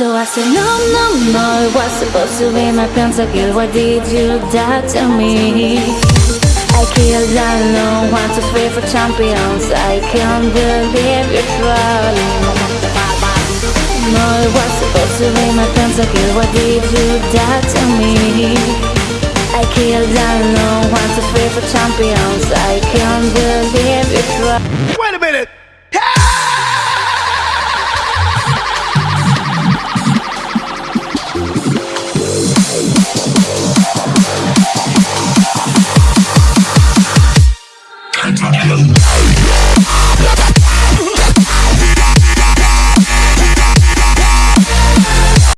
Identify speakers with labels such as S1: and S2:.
S1: So I said, no, no, no, it was supposed to be my pentakill Why did you die to me? I killed alone, one, two, three for champions. I can't believe you're trolling. No, it was supposed to be my pentakill Why did you die to me? I killed alone, one, two, three for champions. I can't believe you're trolling